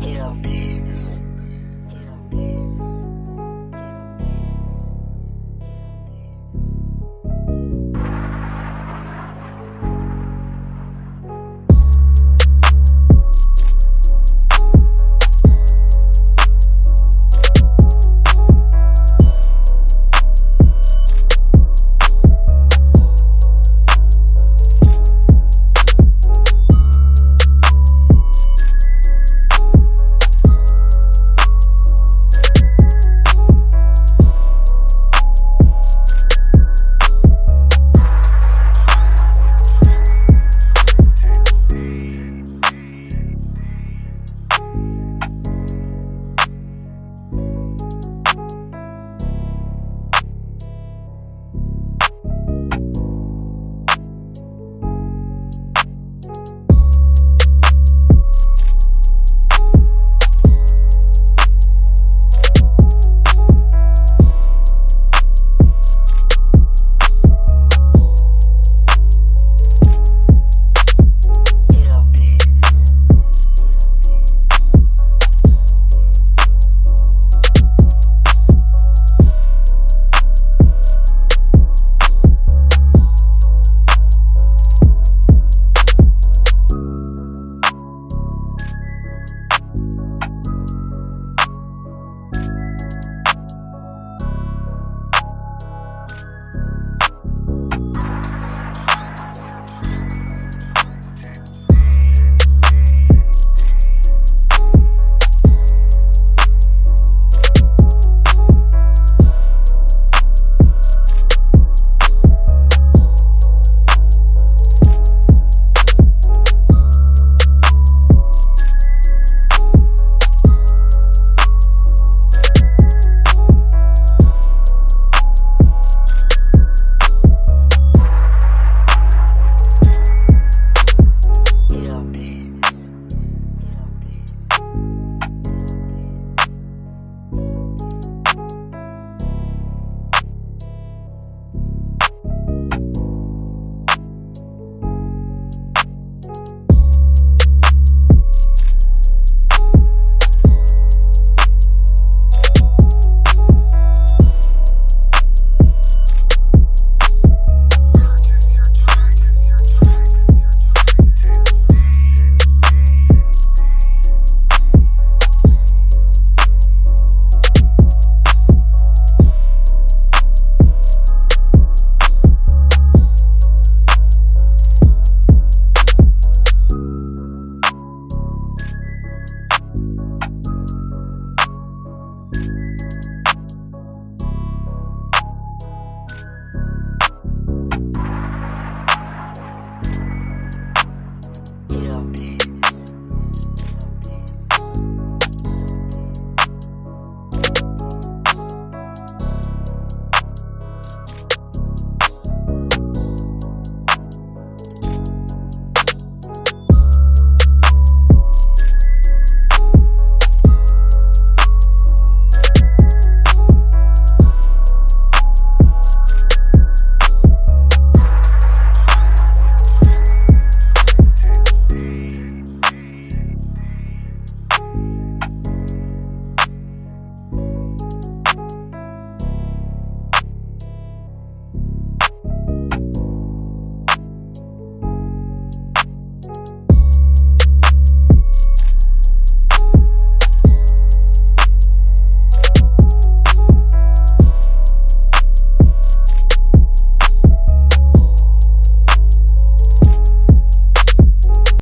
Hit 'em. Hit 'em.